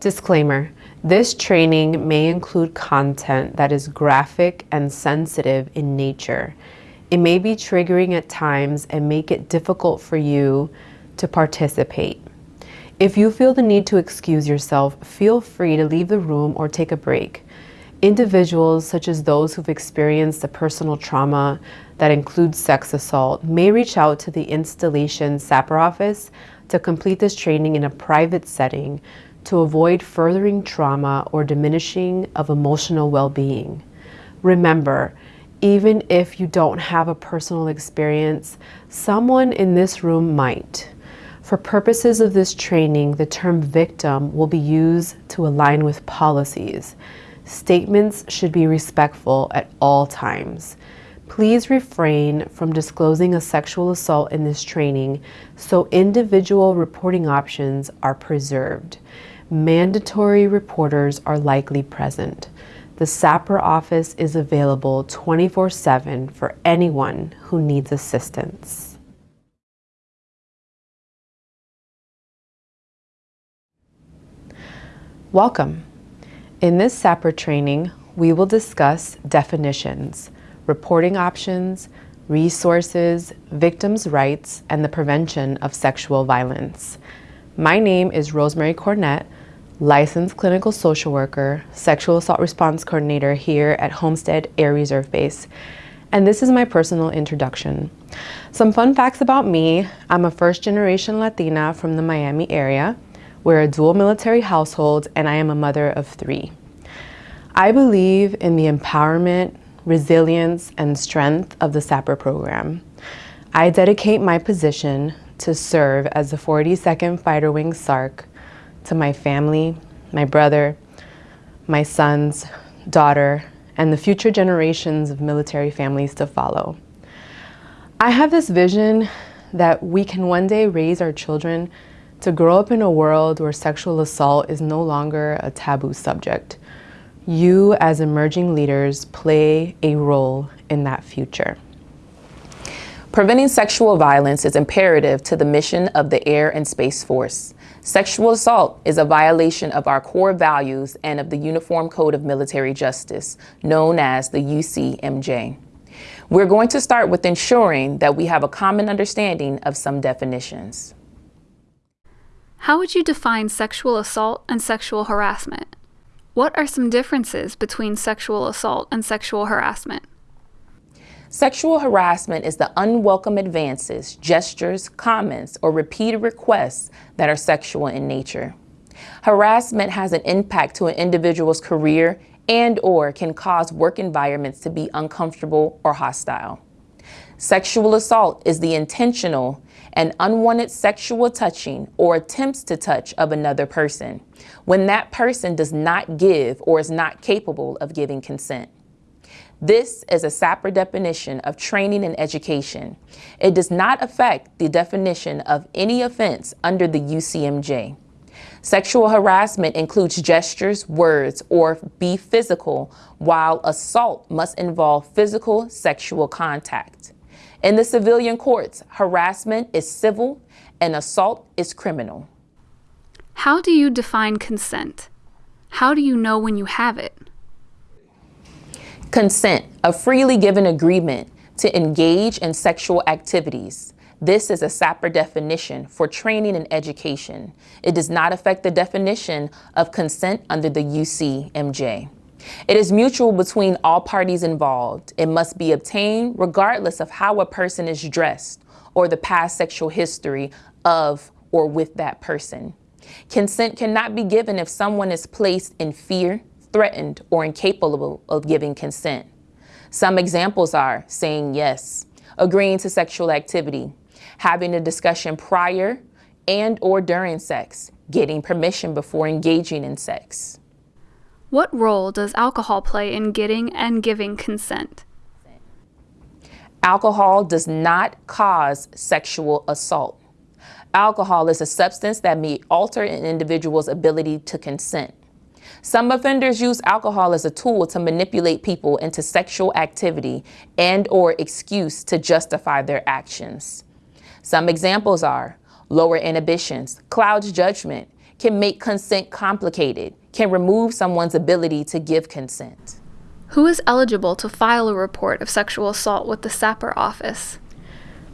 Disclaimer. This training may include content that is graphic and sensitive in nature. It may be triggering at times and make it difficult for you to participate. If you feel the need to excuse yourself, feel free to leave the room or take a break. Individuals, such as those who've experienced a personal trauma that includes sex assault, may reach out to the installation SAPR office to complete this training in a private setting to avoid furthering trauma or diminishing of emotional well-being. Remember, even if you don't have a personal experience, someone in this room might. For purposes of this training, the term victim will be used to align with policies. Statements should be respectful at all times. Please refrain from disclosing a sexual assault in this training so individual reporting options are preserved. Mandatory reporters are likely present. The SAPR office is available 24-7 for anyone who needs assistance. Welcome. In this SAPR training, we will discuss definitions, reporting options, resources, victims' rights, and the prevention of sexual violence. My name is Rosemary Cornett, licensed clinical social worker, sexual assault response coordinator here at Homestead Air Reserve Base. And this is my personal introduction. Some fun facts about me. I'm a first generation Latina from the Miami area. We're a dual military household and I am a mother of three. I believe in the empowerment, resilience, and strength of the SAPR program. I dedicate my position to serve as the 42nd Fighter Wing SARC to my family, my brother, my sons, daughter, and the future generations of military families to follow. I have this vision that we can one day raise our children to grow up in a world where sexual assault is no longer a taboo subject. You as emerging leaders play a role in that future. Preventing sexual violence is imperative to the mission of the Air and Space Force. Sexual assault is a violation of our core values and of the Uniform Code of Military Justice, known as the UCMJ. We're going to start with ensuring that we have a common understanding of some definitions. How would you define sexual assault and sexual harassment? What are some differences between sexual assault and sexual harassment? Sexual harassment is the unwelcome advances, gestures, comments, or repeated requests that are sexual in nature. Harassment has an impact to an individual's career and or can cause work environments to be uncomfortable or hostile. Sexual assault is the intentional and unwanted sexual touching or attempts to touch of another person when that person does not give or is not capable of giving consent. This is a SAPR definition of training and education. It does not affect the definition of any offense under the UCMJ. Sexual harassment includes gestures, words, or be physical, while assault must involve physical sexual contact. In the civilian courts, harassment is civil and assault is criminal. How do you define consent? How do you know when you have it? Consent, a freely given agreement to engage in sexual activities. This is a SAPR definition for training and education. It does not affect the definition of consent under the UCMJ. It is mutual between all parties involved. It must be obtained regardless of how a person is dressed or the past sexual history of or with that person. Consent cannot be given if someone is placed in fear, threatened, or incapable of giving consent. Some examples are saying yes, agreeing to sexual activity, having a discussion prior and or during sex, getting permission before engaging in sex. What role does alcohol play in getting and giving consent? Alcohol does not cause sexual assault. Alcohol is a substance that may alter an individual's ability to consent. Some offenders use alcohol as a tool to manipulate people into sexual activity and or excuse to justify their actions. Some examples are lower inhibitions, clouds judgment, can make consent complicated, can remove someone's ability to give consent. Who is eligible to file a report of sexual assault with the SAPR office?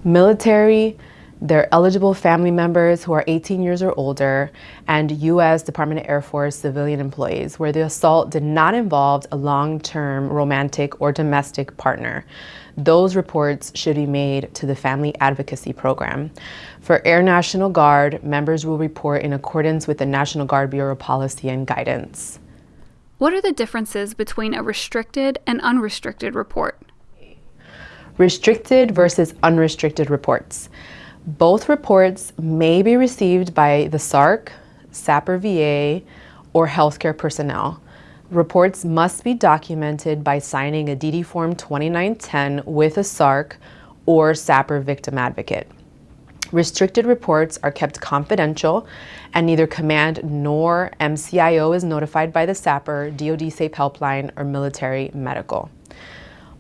Military, their eligible family members who are 18 years or older, and U.S. Department of Air Force civilian employees where the assault did not involve a long-term romantic or domestic partner. Those reports should be made to the Family Advocacy Program. For Air National Guard, members will report in accordance with the National Guard Bureau policy and guidance. What are the differences between a restricted and unrestricted report? Restricted versus unrestricted reports. Both reports may be received by the SARC, SAPR VA, or healthcare personnel. Reports must be documented by signing a DD Form 2910 with a SARC or SAPR victim advocate. Restricted reports are kept confidential and neither command nor MCIO is notified by the SAPR, DoD Safe Helpline, or military medical.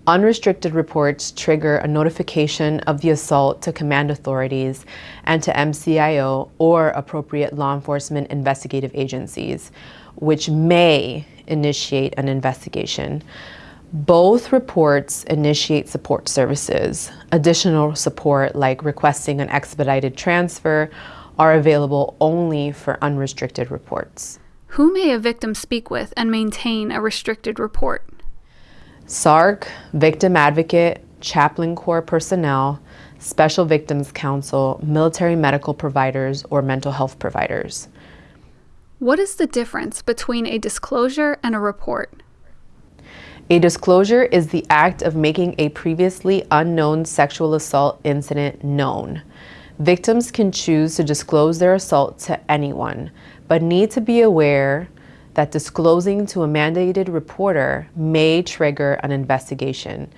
Unrestricted reports trigger a notification of the assault to command authorities and to MCIO or appropriate law enforcement investigative agencies, which may initiate an investigation. Both reports initiate support services. Additional support, like requesting an expedited transfer, are available only for unrestricted reports. Who may a victim speak with and maintain a restricted report? SARC, Victim Advocate, Chaplain Corps personnel, Special Victims Counsel, military medical providers, or mental health providers. What is the difference between a disclosure and a report? A disclosure is the act of making a previously unknown sexual assault incident known. Victims can choose to disclose their assault to anyone, but need to be aware that disclosing to a mandated reporter may trigger an investigation.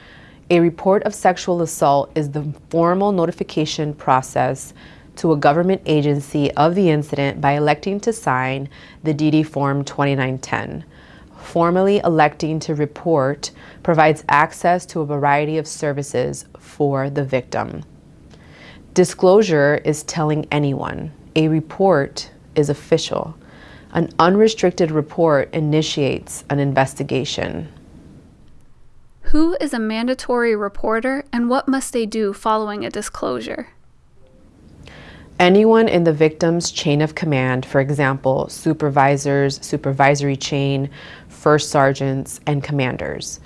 A report of sexual assault is the formal notification process to a government agency of the incident by electing to sign the DD Form 2910. Formally electing to report provides access to a variety of services for the victim. Disclosure is telling anyone. A report is official. An unrestricted report initiates an investigation. Who is a mandatory reporter and what must they do following a disclosure? anyone in the victim's chain of command, for example, supervisors, supervisory chain, first sergeants, and commanders.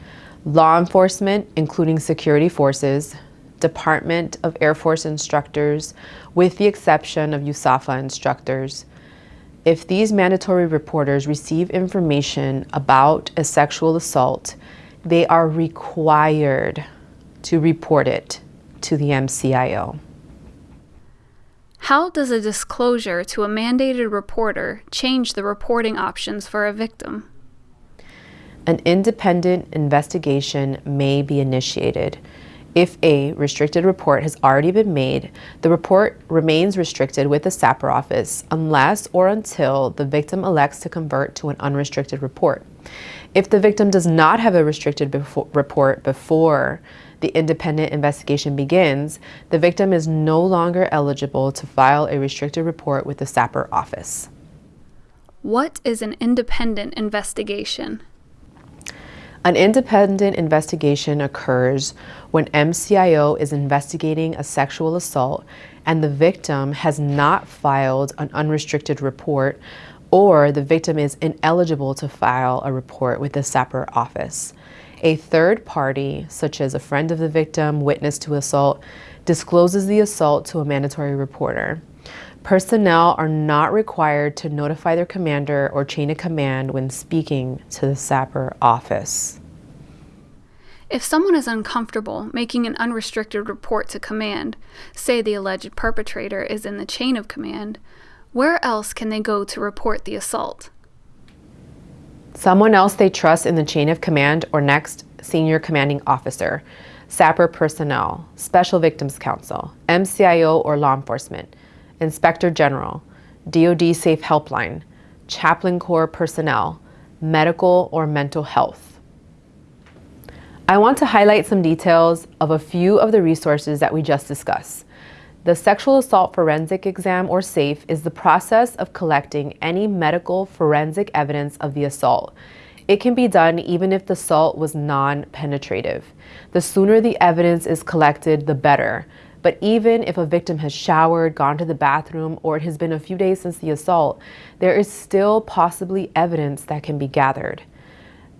Law enforcement, including security forces, Department of Air Force instructors, with the exception of USAFA instructors. If these mandatory reporters receive information about a sexual assault, they are required to report it to the MCIO. How does a disclosure to a mandated reporter change the reporting options for a victim? An independent investigation may be initiated. If a restricted report has already been made, the report remains restricted with the SAPR office unless or until the victim elects to convert to an unrestricted report. If the victim does not have a restricted befo report before the independent investigation begins, the victim is no longer eligible to file a restricted report with the SAPR office. What is an independent investigation? An independent investigation occurs when MCIO is investigating a sexual assault and the victim has not filed an unrestricted report or the victim is ineligible to file a report with the SAPR office. A third party, such as a friend of the victim, witness to assault, discloses the assault to a mandatory reporter. Personnel are not required to notify their commander or chain of command when speaking to the SAPR office. If someone is uncomfortable making an unrestricted report to command, say the alleged perpetrator is in the chain of command, where else can they go to report the assault? someone else they trust in the chain of command or next senior commanding officer, SAPR personnel, Special Victims Counsel, MCIO or law enforcement, Inspector General, DoD Safe Helpline, Chaplain Corps personnel, medical or mental health. I want to highlight some details of a few of the resources that we just discussed. The sexual assault forensic exam, or SAFE, is the process of collecting any medical forensic evidence of the assault. It can be done even if the assault was non penetrative. The sooner the evidence is collected, the better. But even if a victim has showered, gone to the bathroom, or it has been a few days since the assault, there is still possibly evidence that can be gathered.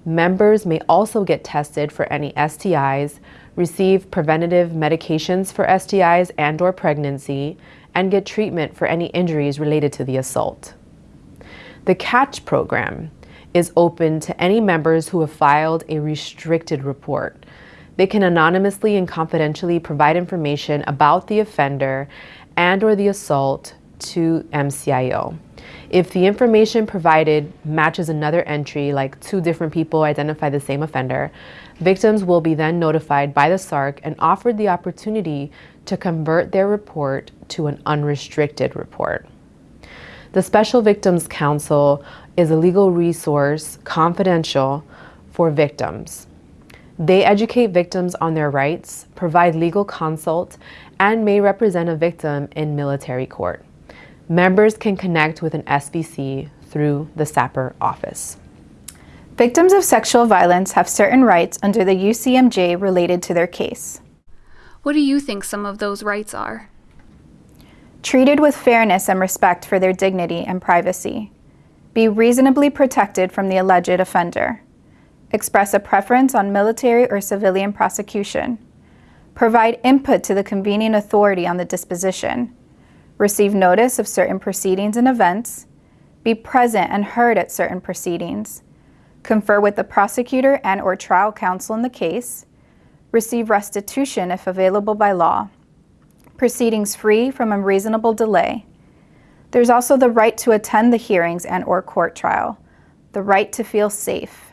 Members may also get tested for any STIs, receive preventative medications for STIs and or pregnancy, and get treatment for any injuries related to the assault. The CATCH program is open to any members who have filed a restricted report. They can anonymously and confidentially provide information about the offender and or the assault to MCIO. If the information provided matches another entry, like two different people identify the same offender, victims will be then notified by the SARC and offered the opportunity to convert their report to an unrestricted report. The Special Victims Counsel is a legal resource, confidential, for victims. They educate victims on their rights, provide legal consult, and may represent a victim in military court. Members can connect with an SVC through the SAPR office. Victims of sexual violence have certain rights under the UCMJ related to their case. What do you think some of those rights are? Treated with fairness and respect for their dignity and privacy. Be reasonably protected from the alleged offender express a preference on military or civilian prosecution, provide input to the convening authority on the disposition, receive notice of certain proceedings and events, be present and heard at certain proceedings, confer with the prosecutor and or trial counsel in the case, receive restitution if available by law, proceedings free from unreasonable delay. There's also the right to attend the hearings and or court trial, the right to feel safe,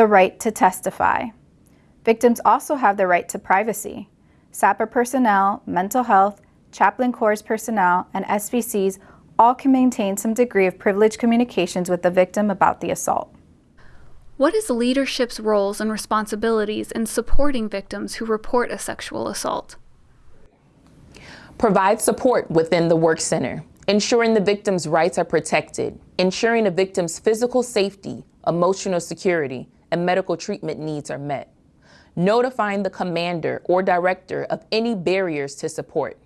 the right to testify. Victims also have the right to privacy. SAPR personnel, mental health, chaplain corps personnel, and SVCs all can maintain some degree of privileged communications with the victim about the assault. What is leadership's roles and responsibilities in supporting victims who report a sexual assault? Provide support within the work center, ensuring the victim's rights are protected, ensuring a victim's physical safety, emotional security, and medical treatment needs are met. Notifying the commander or director of any barriers to support.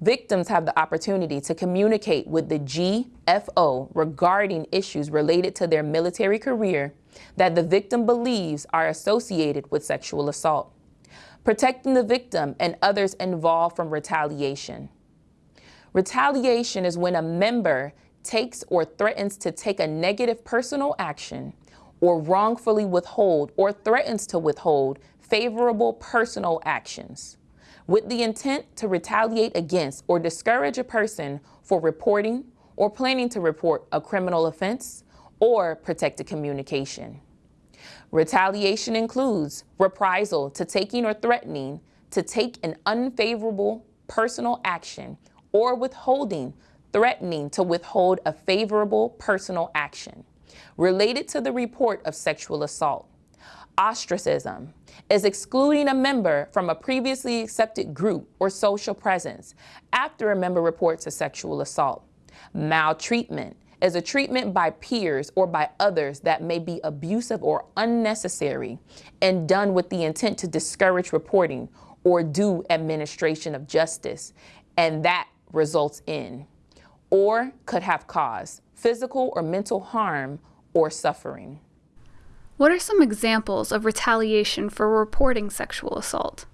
Victims have the opportunity to communicate with the GFO regarding issues related to their military career that the victim believes are associated with sexual assault. Protecting the victim and others involved from retaliation. Retaliation is when a member takes or threatens to take a negative personal action or wrongfully withhold or threatens to withhold favorable personal actions with the intent to retaliate against or discourage a person for reporting or planning to report a criminal offense or protected communication. Retaliation includes reprisal to taking or threatening to take an unfavorable personal action or withholding, threatening to withhold a favorable personal action related to the report of sexual assault. Ostracism is excluding a member from a previously accepted group or social presence after a member reports a sexual assault. Maltreatment is a treatment by peers or by others that may be abusive or unnecessary and done with the intent to discourage reporting or due administration of justice, and that results in or could have caused physical or mental harm or suffering. What are some examples of retaliation for reporting sexual assault?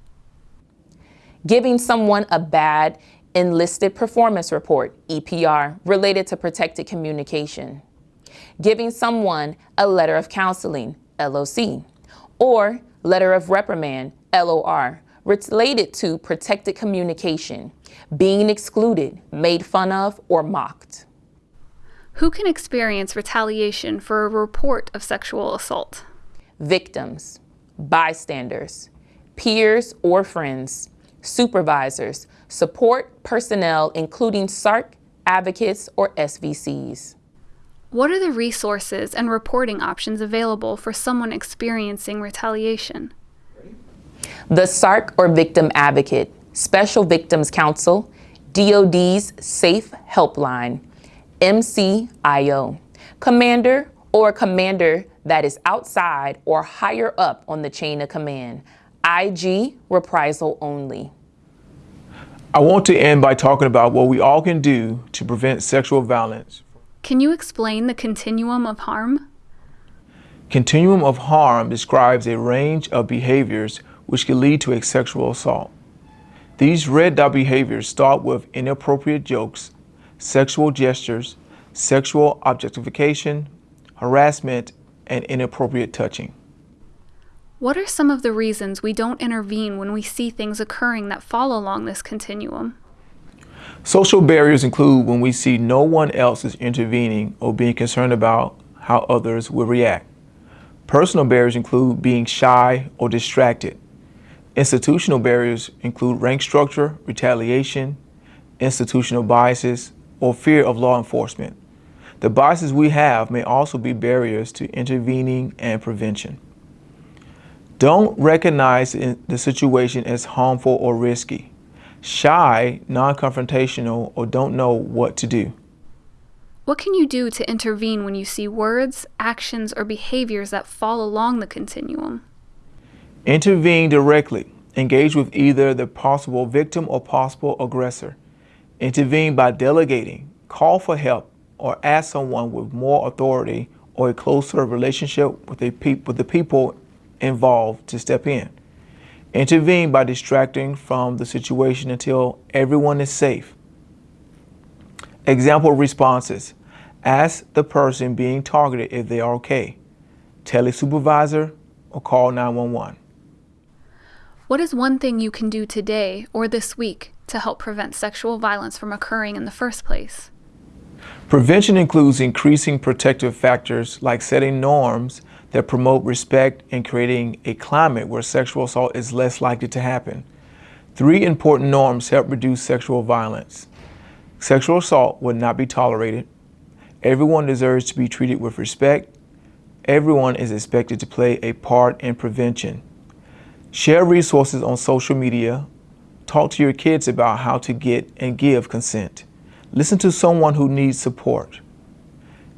Giving someone a bad enlisted performance report, EPR, related to protected communication. Giving someone a letter of counseling, LOC, or letter of reprimand, LOR, related to protected communication, being excluded, made fun of, or mocked. Who can experience retaliation for a report of sexual assault? Victims, bystanders, peers or friends, supervisors, support personnel, including SARC, advocates, or SVCs. What are the resources and reporting options available for someone experiencing retaliation? The SARC or Victim Advocate, Special Victims Counsel, DoD's Safe Helpline, MCIO, commander or commander that is outside or higher up on the chain of command, IG reprisal only. I want to end by talking about what we all can do to prevent sexual violence. Can you explain the continuum of harm? Continuum of harm describes a range of behaviors which can lead to a sexual assault. These red dot behaviors start with inappropriate jokes, sexual gestures, sexual objectification, harassment, and inappropriate touching. What are some of the reasons we don't intervene when we see things occurring that fall along this continuum? Social barriers include when we see no one else is intervening or being concerned about how others will react. Personal barriers include being shy or distracted. Institutional barriers include rank structure, retaliation, institutional biases, or fear of law enforcement. The biases we have may also be barriers to intervening and prevention. Don't recognize the situation as harmful or risky. Shy, non-confrontational, or don't know what to do. What can you do to intervene when you see words, actions, or behaviors that fall along the continuum? Intervene directly. Engage with either the possible victim or possible aggressor. Intervene by delegating. Call for help or ask someone with more authority or a closer relationship with, with the people involved to step in. Intervene by distracting from the situation until everyone is safe. Example responses. Ask the person being targeted if they are okay. Tell a supervisor or call 911. What is one thing you can do today or this week to help prevent sexual violence from occurring in the first place? Prevention includes increasing protective factors like setting norms that promote respect and creating a climate where sexual assault is less likely to happen. Three important norms help reduce sexual violence. Sexual assault would not be tolerated. Everyone deserves to be treated with respect. Everyone is expected to play a part in prevention. Share resources on social media. Talk to your kids about how to get and give consent. Listen to someone who needs support.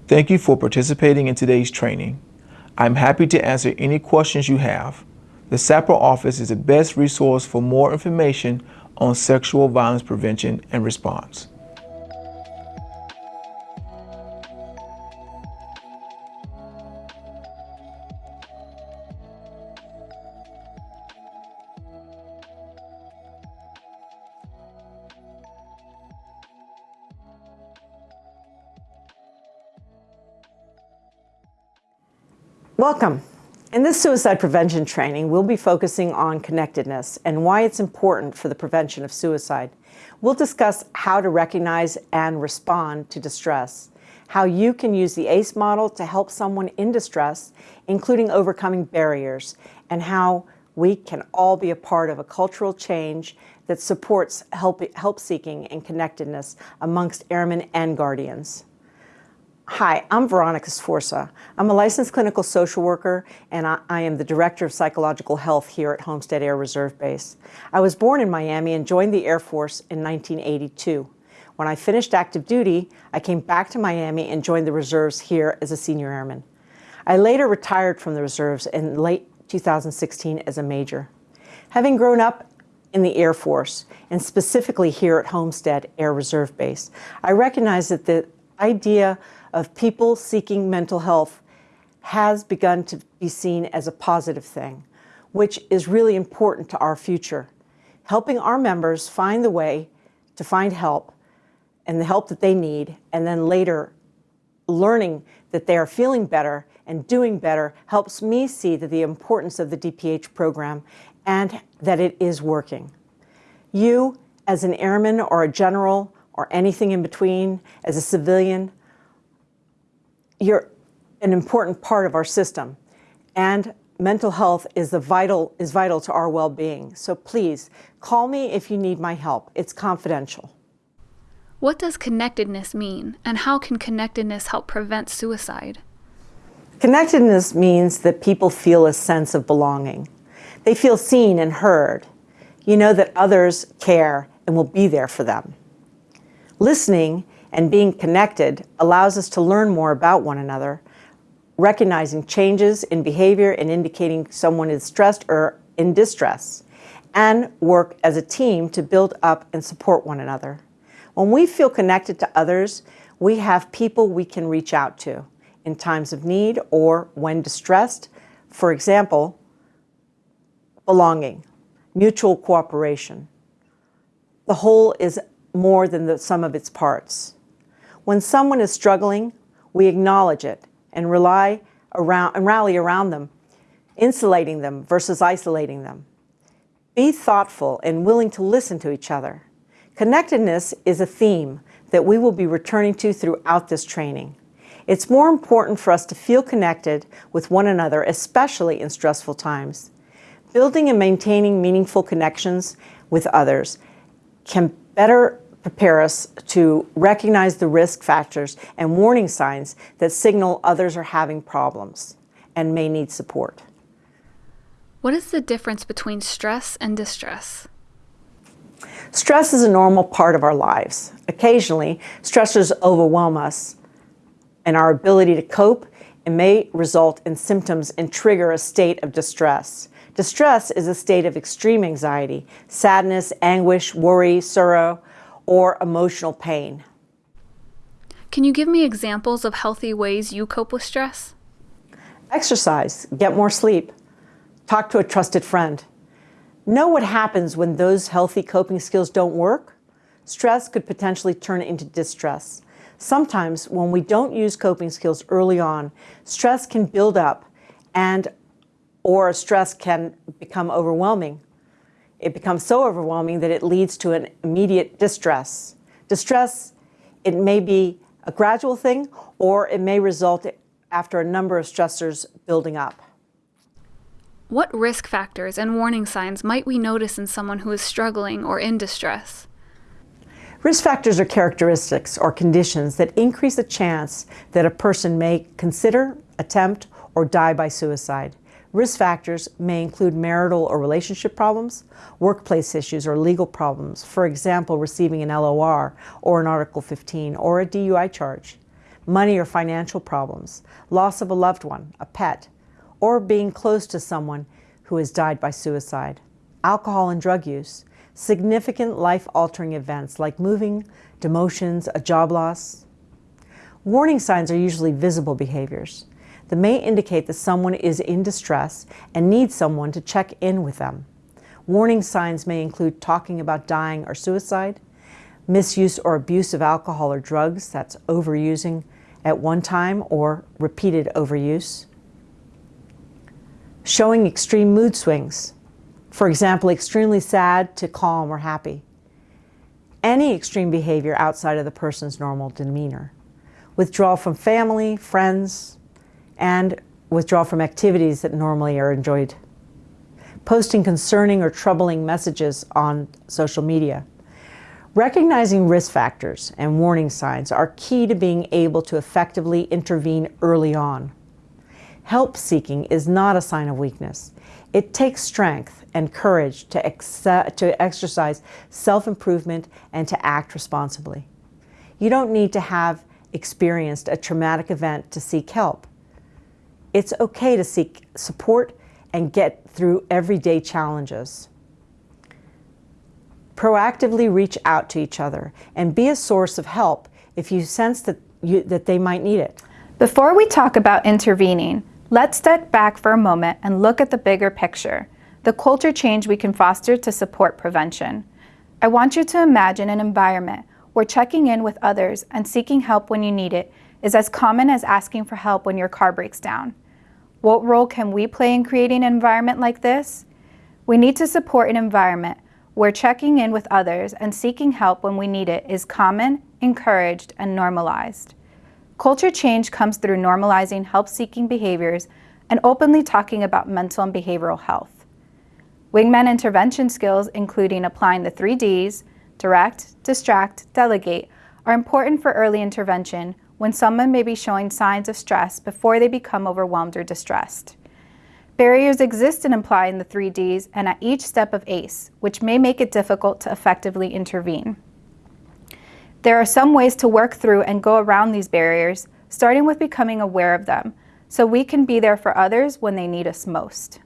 Thank you for participating in today's training. I'm happy to answer any questions you have. The SAPR office is the best resource for more information on sexual violence prevention and response. Welcome. In this suicide prevention training, we'll be focusing on connectedness and why it's important for the prevention of suicide. We'll discuss how to recognize and respond to distress, how you can use the ACE model to help someone in distress, including overcoming barriers, and how we can all be a part of a cultural change that supports help, help seeking and connectedness amongst airmen and guardians. Hi, I'm Veronica Sforza. I'm a licensed clinical social worker and I, I, am the Director of Psychological Health here at Homestead Air Reserve Base. I was born in Miami and joined the Air Force in 1982. When I finished active duty, I came back to Miami and joined the reserves here as a senior airman. I later retired from the reserves in late 2016 as a major. Having grown up in the Air Force, and specifically here at Homestead Air Reserve Base, I recognize that the idea of people seeking mental health has begun to be seen as a positive thing, which is really important to our future. Helping our members find the way to find help and the help that they need, and then later learning that they are feeling better and doing better helps me see that the importance of the DPH program and that it is working. You, as an airman or a general or anything in between, as a civilian, you're an important part of our system. And mental health is, the vital, is vital to our well-being. So please, call me if you need my help. It's confidential. What does connectedness mean, and how can connectedness help prevent suicide? Connectedness means that people feel a sense of belonging. They feel seen and heard. You know that others care and will be there for them. Listening and being connected allows us to learn more about one another, recognizing changes in behavior and indicating someone is stressed or in distress, and work as a team to build up and support one another. When we feel connected to others, we have people we can reach out to in times of need or when distressed. For example, belonging, mutual cooperation. The whole is more than the sum of its parts. When someone is struggling, we acknowledge it and rely around and rally around them, insulating them versus isolating them. Be thoughtful and willing to listen to each other. Connectedness is a theme that we will be returning to throughout this training. It's more important for us to feel connected with one another, especially in stressful times. Building and maintaining meaningful connections with others can better prepare us to recognize the risk factors and warning signs that signal others are having problems and may need support. What is the difference between stress and distress? Stress is a normal part of our lives. Occasionally, stressors overwhelm us and our ability to cope and may result in symptoms and trigger a state of distress. Distress is a state of extreme anxiety, sadness, anguish, worry, sorrow, or emotional pain. Can you give me examples of healthy ways you cope with stress? Exercise, get more sleep, talk to a trusted friend, Know what happens when those healthy coping skills don't work? Stress could potentially turn into distress. Sometimes when we don't use coping skills early on, stress can build up and or stress can become overwhelming. It becomes so overwhelming that it leads to an immediate distress. Distress, it may be a gradual thing or it may result after a number of stressors building up. What risk factors and warning signs might we notice in someone who is struggling or in distress? Risk factors are characteristics or conditions that increase the chance that a person may consider, attempt, or die by suicide. Risk factors may include marital or relationship problems, workplace issues, or legal problems, for example, receiving an LOR or an Article 15 or a DUI charge, money or financial problems, loss of a loved one, a pet, or being close to someone who has died by suicide. Alcohol and drug use, significant life-altering events like moving, demotions, a job loss. Warning signs are usually visible behaviors that may indicate that someone is in distress and needs someone to check in with them. Warning signs may include talking about dying or suicide, misuse or abuse of alcohol or drugs, that's overusing at one time or repeated overuse, showing extreme mood swings. For example, extremely sad to calm or happy. Any extreme behavior outside of the person's normal demeanor. Withdrawal from family, friends, and withdraw from activities that normally are enjoyed. Posting concerning or troubling messages on social media. Recognizing risk factors and warning signs are key to being able to effectively intervene early on. Help seeking is not a sign of weakness. It takes strength and courage to, ex to exercise self-improvement and to act responsibly. You don't need to have experienced a traumatic event to seek help. It's okay to seek support and get through everyday challenges. Proactively reach out to each other and be a source of help if you sense that, you, that they might need it. Before we talk about intervening, Let's step back for a moment and look at the bigger picture, the culture change we can foster to support prevention. I want you to imagine an environment where checking in with others and seeking help when you need it is as common as asking for help when your car breaks down. What role can we play in creating an environment like this? We need to support an environment where checking in with others and seeking help when we need it is common, encouraged, and normalized. Culture change comes through normalizing help-seeking behaviors and openly talking about mental and behavioral health. Wingman intervention skills, including applying the three Ds, direct, distract, delegate, are important for early intervention when someone may be showing signs of stress before they become overwhelmed or distressed. Barriers exist in applying the three Ds and at each step of ACE, which may make it difficult to effectively intervene. There are some ways to work through and go around these barriers, starting with becoming aware of them, so we can be there for others when they need us most.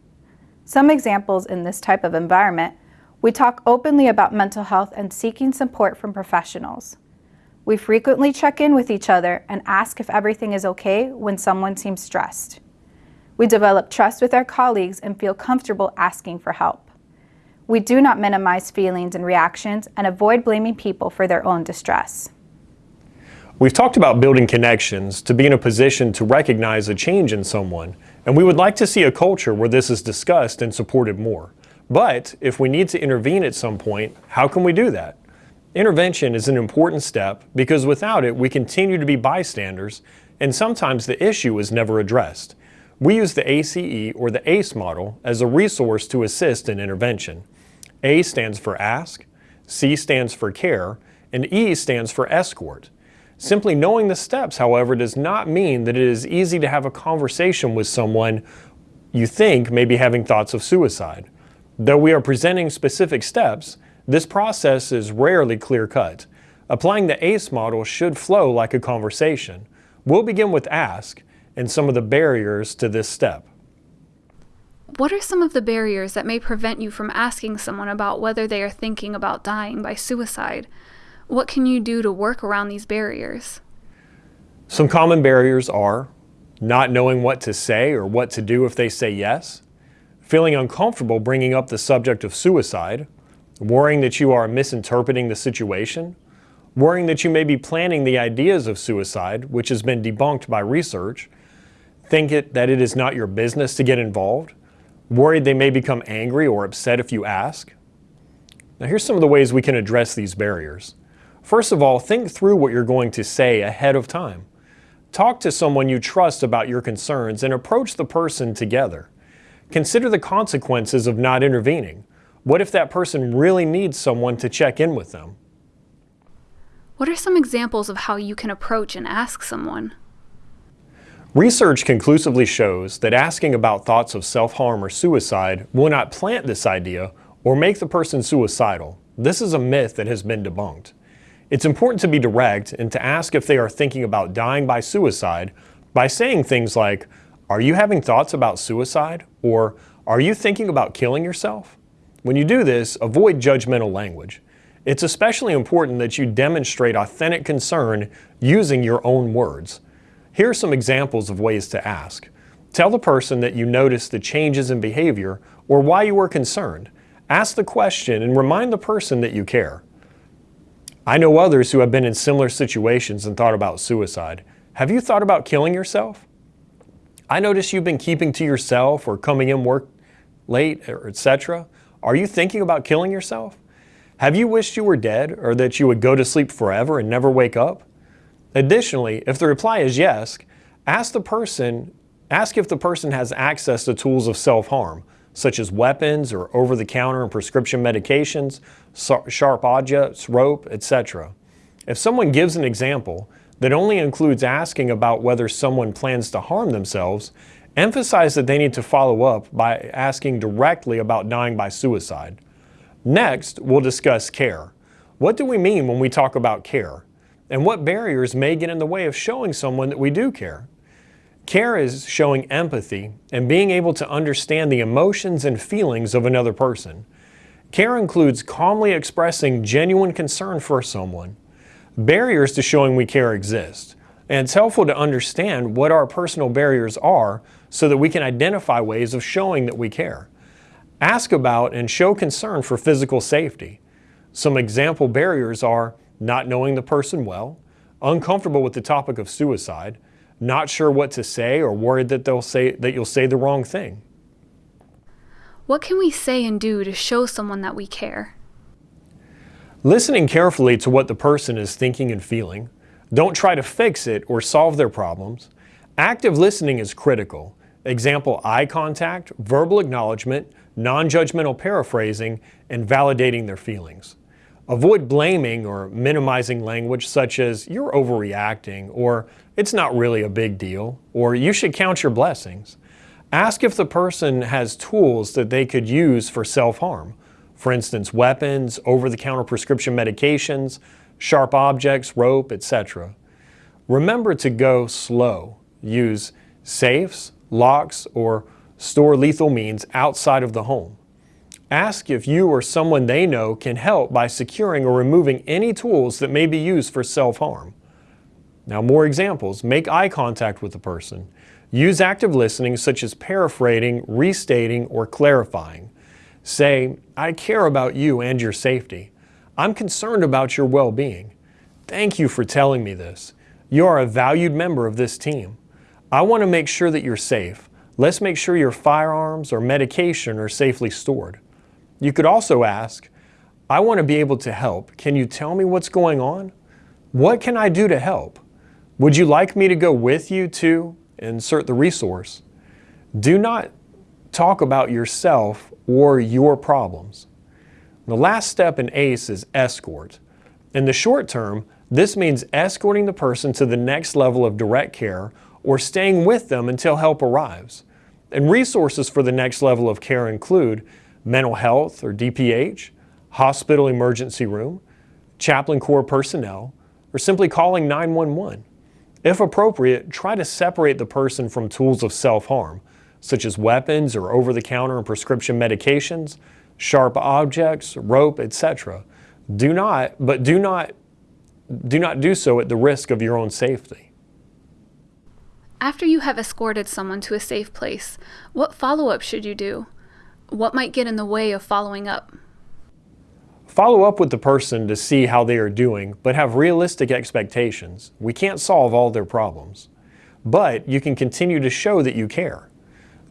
Some examples in this type of environment, we talk openly about mental health and seeking support from professionals. We frequently check in with each other and ask if everything is okay when someone seems stressed. We develop trust with our colleagues and feel comfortable asking for help. We do not minimize feelings and reactions and avoid blaming people for their own distress. We've talked about building connections to be in a position to recognize a change in someone, and we would like to see a culture where this is discussed and supported more. But if we need to intervene at some point, how can we do that? Intervention is an important step because without it, we continue to be bystanders, and sometimes the issue is never addressed. We use the ACE or the ACE model as a resource to assist in intervention. A stands for ask, C stands for care, and E stands for escort. Simply knowing the steps, however, does not mean that it is easy to have a conversation with someone you think may be having thoughts of suicide. Though we are presenting specific steps, this process is rarely clear-cut. Applying the ACE model should flow like a conversation. We'll begin with ask and some of the barriers to this step. What are some of the barriers that may prevent you from asking someone about whether they are thinking about dying by suicide? What can you do to work around these barriers? Some common barriers are not knowing what to say or what to do if they say yes, feeling uncomfortable bringing up the subject of suicide, worrying that you are misinterpreting the situation, worrying that you may be planning the ideas of suicide, which has been debunked by research, think it, that it is not your business to get involved, worried they may become angry or upset if you ask. Now here's some of the ways we can address these barriers. First of all, think through what you're going to say ahead of time. Talk to someone you trust about your concerns and approach the person together. Consider the consequences of not intervening. What if that person really needs someone to check in with them? What are some examples of how you can approach and ask someone? Research conclusively shows that asking about thoughts of self-harm or suicide will not plant this idea or make the person suicidal. This is a myth that has been debunked. It's important to be direct and to ask if they are thinking about dying by suicide by saying things like, are you having thoughts about suicide? Or are you thinking about killing yourself? When you do this, avoid judgmental language. It's especially important that you demonstrate authentic concern using your own words. Here are some examples of ways to ask. Tell the person that you noticed the changes in behavior or why you were concerned. Ask the question and remind the person that you care. I know others who have been in similar situations and thought about suicide. Have you thought about killing yourself? I notice you've been keeping to yourself or coming in work late, etc. Are you thinking about killing yourself? Have you wished you were dead or that you would go to sleep forever and never wake up? Additionally, if the reply is yes, ask the person, ask if the person has access to tools of self-harm, such as weapons or over-the-counter and prescription medications, sharp objects, rope, etc. If someone gives an example that only includes asking about whether someone plans to harm themselves, Emphasize that they need to follow up by asking directly about dying by suicide. Next, we'll discuss care. What do we mean when we talk about care? And what barriers may get in the way of showing someone that we do care? Care is showing empathy and being able to understand the emotions and feelings of another person. Care includes calmly expressing genuine concern for someone. Barriers to showing we care exist, and it's helpful to understand what our personal barriers are so that we can identify ways of showing that we care. Ask about and show concern for physical safety. Some example barriers are not knowing the person well, uncomfortable with the topic of suicide, not sure what to say or worried that they'll say that you'll say the wrong thing. What can we say and do to show someone that we care? Listening carefully to what the person is thinking and feeling. Don't try to fix it or solve their problems. Active listening is critical. Example, eye contact, verbal acknowledgement, non-judgmental paraphrasing, and validating their feelings. Avoid blaming or minimizing language such as, you're overreacting, or it's not really a big deal, or you should count your blessings. Ask if the person has tools that they could use for self-harm. For instance, weapons, over-the-counter prescription medications, sharp objects, rope, etc. Remember to go slow. Use safes, locks, or store lethal means outside of the home. Ask if you or someone they know can help by securing or removing any tools that may be used for self-harm. Now more examples. Make eye contact with the person. Use active listening such as paraphrasing, restating, or clarifying. Say, I care about you and your safety. I'm concerned about your well-being. Thank you for telling me this. You are a valued member of this team. I want to make sure that you're safe. Let's make sure your firearms or medication are safely stored. You could also ask, I want to be able to help. Can you tell me what's going on? What can I do to help? Would you like me to go with you to insert the resource? Do not talk about yourself or your problems. The last step in ACE is escort. In the short term, this means escorting the person to the next level of direct care or staying with them until help arrives. And resources for the next level of care include mental health or DPH, hospital emergency room, chaplain corps personnel, or simply calling 911. If appropriate, try to separate the person from tools of self-harm, such as weapons or over-the-counter and prescription medications, sharp objects, rope, etc. Do not, but do not do not do so at the risk of your own safety. After you have escorted someone to a safe place, what follow-up should you do? What might get in the way of following up? Follow up with the person to see how they are doing, but have realistic expectations. We can't solve all their problems. But you can continue to show that you care.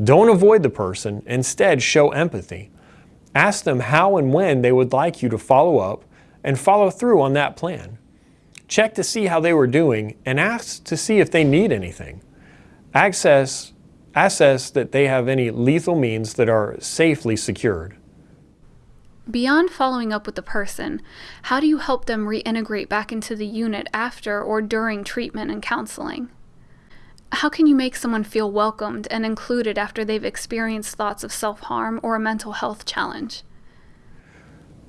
Don't avoid the person, instead show empathy. Ask them how and when they would like you to follow up and follow through on that plan. Check to see how they were doing and ask to see if they need anything. Access, assess that they have any lethal means that are safely secured. Beyond following up with the person, how do you help them reintegrate back into the unit after or during treatment and counseling? How can you make someone feel welcomed and included after they've experienced thoughts of self-harm or a mental health challenge?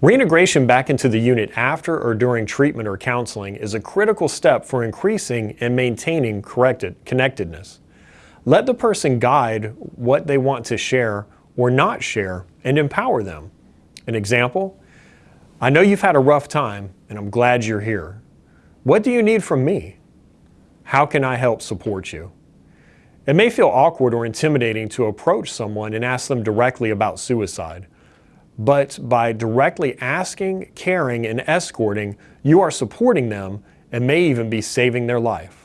Reintegration back into the unit after or during treatment or counseling is a critical step for increasing and maintaining corrected, connectedness. Let the person guide what they want to share or not share and empower them. An example, I know you've had a rough time and I'm glad you're here. What do you need from me? How can I help support you? It may feel awkward or intimidating to approach someone and ask them directly about suicide. But by directly asking, caring, and escorting, you are supporting them and may even be saving their life.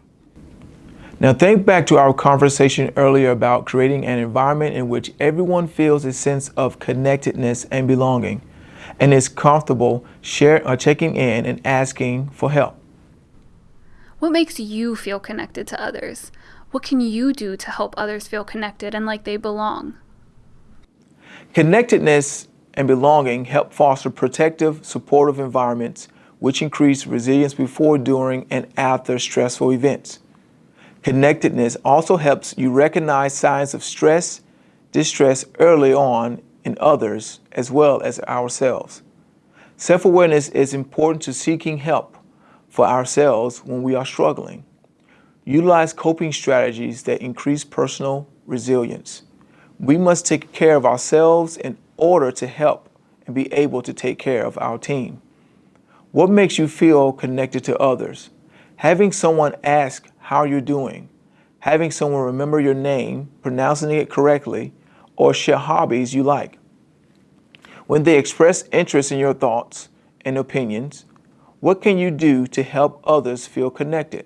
Now think back to our conversation earlier about creating an environment in which everyone feels a sense of connectedness and belonging and is comfortable share, uh, checking in and asking for help. What makes you feel connected to others? What can you do to help others feel connected and like they belong? Connectedness and belonging help foster protective, supportive environments which increase resilience before, during, and after stressful events. Connectedness also helps you recognize signs of stress, distress early on in others as well as ourselves. Self-awareness is important to seeking help for ourselves when we are struggling. Utilize coping strategies that increase personal resilience. We must take care of ourselves in order to help and be able to take care of our team. What makes you feel connected to others? Having someone ask how are you're doing, having someone remember your name, pronouncing it correctly, or share hobbies you like. When they express interest in your thoughts and opinions, what can you do to help others feel connected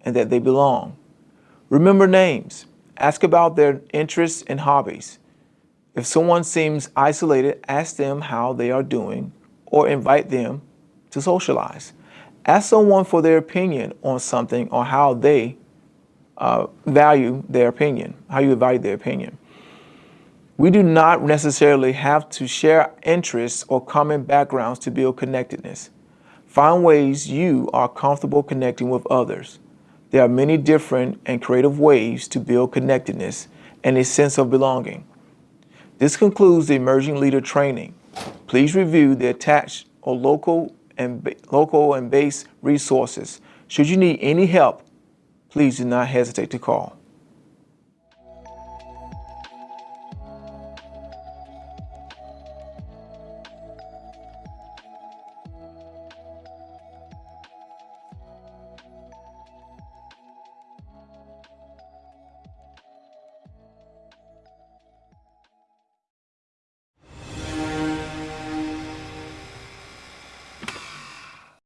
and that they belong? Remember names. Ask about their interests and hobbies. If someone seems isolated, ask them how they are doing or invite them to socialize. Ask someone for their opinion on something or how they uh, value their opinion, how you value their opinion. We do not necessarily have to share interests or common backgrounds to build connectedness. Find ways you are comfortable connecting with others. There are many different and creative ways to build connectedness and a sense of belonging. This concludes the Emerging Leader Training. Please review the attached or local and local and base resources. Should you need any help, please do not hesitate to call.